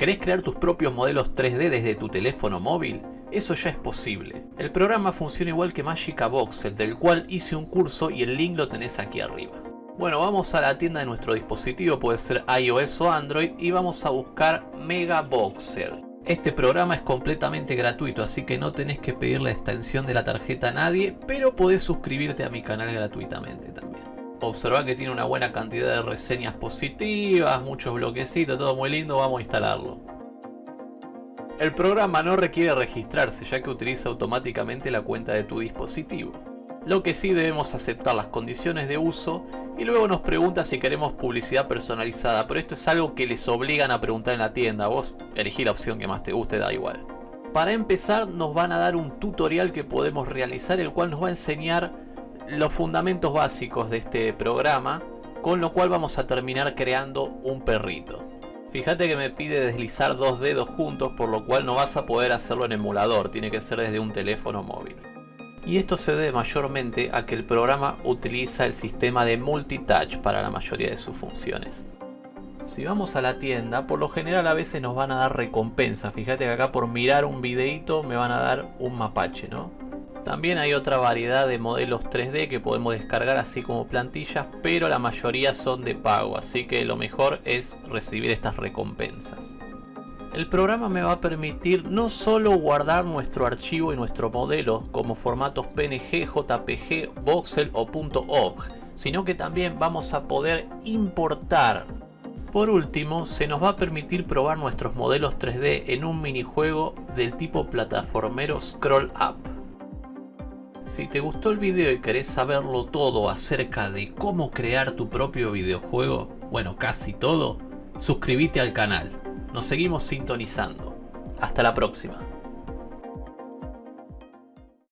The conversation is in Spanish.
¿Querés crear tus propios modelos 3D desde tu teléfono móvil? Eso ya es posible. El programa funciona igual que Magica Voxel, del cual hice un curso y el link lo tenés aquí arriba. Bueno, vamos a la tienda de nuestro dispositivo, puede ser iOS o Android, y vamos a buscar Mega Voxel. Este programa es completamente gratuito, así que no tenés que pedir la extensión de la tarjeta a nadie, pero podés suscribirte a mi canal gratuitamente también. Observa que tiene una buena cantidad de reseñas positivas, muchos bloquecitos, todo muy lindo, vamos a instalarlo. El programa no requiere registrarse ya que utiliza automáticamente la cuenta de tu dispositivo. Lo que sí debemos aceptar las condiciones de uso y luego nos pregunta si queremos publicidad personalizada, pero esto es algo que les obligan a preguntar en la tienda, vos elegí la opción que más te guste, da igual. Para empezar nos van a dar un tutorial que podemos realizar el cual nos va a enseñar los fundamentos básicos de este programa, con lo cual vamos a terminar creando un perrito. Fíjate que me pide deslizar dos dedos juntos, por lo cual no vas a poder hacerlo en emulador, tiene que ser desde un teléfono móvil. Y esto se debe mayormente a que el programa utiliza el sistema de multitouch para la mayoría de sus funciones. Si vamos a la tienda, por lo general a veces nos van a dar recompensa. Fíjate que acá por mirar un videito me van a dar un mapache, ¿no? También hay otra variedad de modelos 3D que podemos descargar así como plantillas, pero la mayoría son de pago, así que lo mejor es recibir estas recompensas. El programa me va a permitir no solo guardar nuestro archivo y nuestro modelo como formatos PNG, JPG, Voxel o .obj, sino que también vamos a poder importar. Por último, se nos va a permitir probar nuestros modelos 3D en un minijuego del tipo plataformero Scroll Up. Si te gustó el video y querés saberlo todo acerca de cómo crear tu propio videojuego, bueno casi todo, suscríbete al canal. Nos seguimos sintonizando. Hasta la próxima.